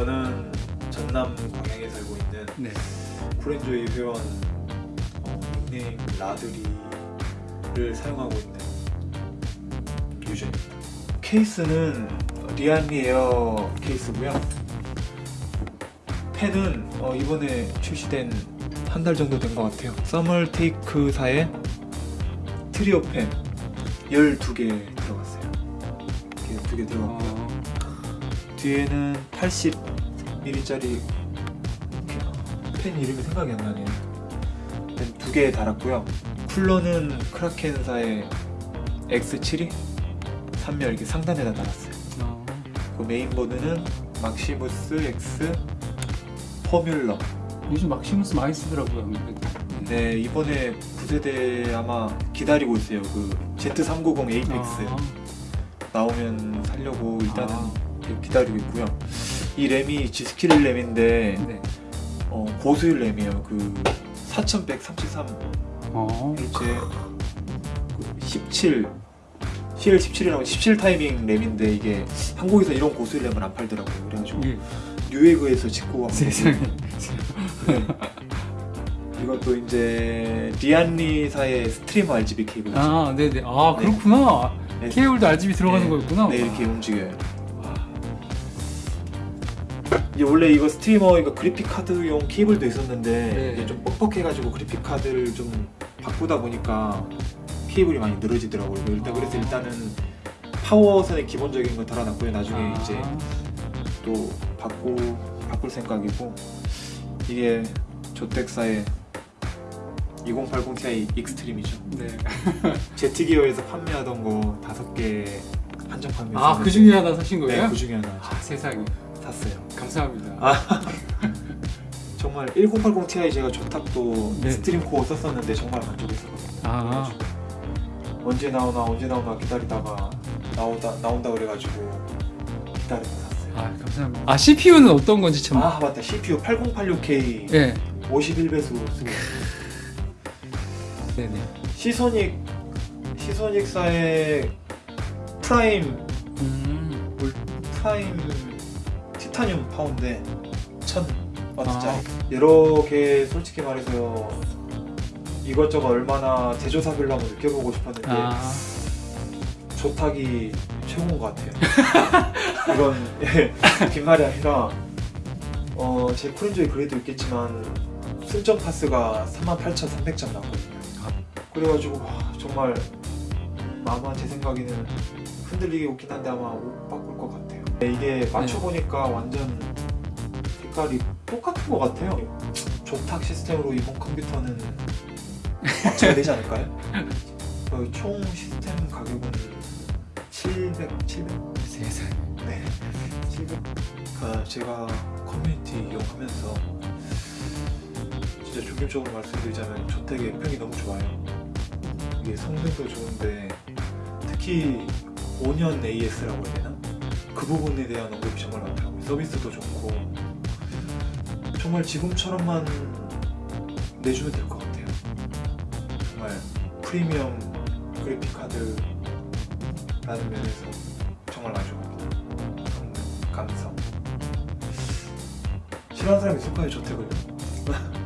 저는 전남 광양에 살고 있는 네. 프렌조이 회원 어, 닉네임 라드리를 사용하고 있는 유저입니다 케이스는 리안리 에어 케이스고요. 팬은 어, 이번에 출시된 한 달 정도 된 것 같아요. 서멀테이크사의 트리오 팬 12개 들어갔어요. 이렇게 두개 들어갔고요. 아. 어, 뒤에는 80ml짜리 펜 이름이 생각이 안 나네요. 두 개 달았고요. 쿨러는 크라켄사의 X72 3열 이렇게 상단에다 달았어요. 어, 그 메인보드는 막시무스 X 포뮬러. 요즘 막시무스 많이 쓰더라고요. 네 이번에 9세대 아마 기다리고 있어요. 그 Z390 에이펙스 아, 나오면 살려고 일단은 아. 기다리고 있고요. 이 램이 G스킬 램인데 네. 어, 고수율 램이에요. 그 4133 어, 이제 17 CL17이라고 17 타이밍 램인데 이게 한국에서 이런 고수율 램을 안 팔더라고요. 그래가지고 예. 뉴에그에서 직구가 세상에. 이것도 이제 리안리사의 스트리머 RGB 케이블 아, 네네. 아, 네. 그렇구나. 네. 케이블도 RGB 들어가는 네. 거였구나. 네 이렇게 움직여요. 이게 원래 이거 스트리머 이거 그래픽 카드용 케이블도 있었는데 네. 이게 좀 뻑뻑해가지고 그래픽 카드를 좀 바꾸다 보니까 케이블이 많이 늘어지더라고요. 일단 그래서 아. 일단은 파워선의 기본적인 거 달아놨고요. 나중에 아, 이제 또 바꾸 바꿀 생각이고 이게 조텍사의 2080 Ti 익스트림이죠. 네. 제트기어에서 판매하던 거 다섯 개 한정 판매. 아, 그 중에 하나 사신 거예요? 네, 그 중에 하나 아, 세상에. 샀어요. 감사합니다. 아. 정말 1080 Ti 제가 조텍도 네. 스트림 코어 썼었는데 정말 만족했었거든요. 아, 언제 나오나 언제 나오나 기다리다가 나오다 나온다 그래가지고 기다리고 샀어요. 아, 감사합니다. 아, CPU는 어떤 건지 참. 아 맞다 CPU 8086K 예. 51배수 쓰고 네네. 시소닉 시소닉사의 프라임 음. 올 프라임 티타늄 파운드 1000와트짜리. 아. 여러 개 솔직히 말해서 이것저것 얼마나 제조사별로 한번 느껴보고 싶었는데 아, 조탁이 최고인 것 같아요. 이건 예, 빈말이 아니라 어, 제 쿨인조이 그래도 있겠지만 승점 파스가 38,300점 나거든요. 그래가지고 와, 정말 아마 제 생각에는 흔들리게 웃긴 한데 아마 못 바꿀 것 같아요. 네, 이게 맞춰보니까 완전 색깔이 똑같은 것 같아요 조탁 시스템으로 이번 컴퓨터는 맞춰야 되지 않을까요? 그총 시스템 가격은 700, 700? 세상에. 네, 700. 아, 제가 커뮤니티 이용하면서 진짜 중립적으로 말씀드리자면 저택의 평이 너무 좋아요. 이게 성능도 좋은데 특히 5년 AS라고 해야 되나? 그 부분에 대한 언급이 정말 많더라고요. 서비스도 좋고 정말 지금처럼만 내주면 될 것 같아요. 정말 프리미엄 그래픽 카드라는 면에서 정말 만족합니다. 감성. 싫어하는 사람이 있을까요, 저택을?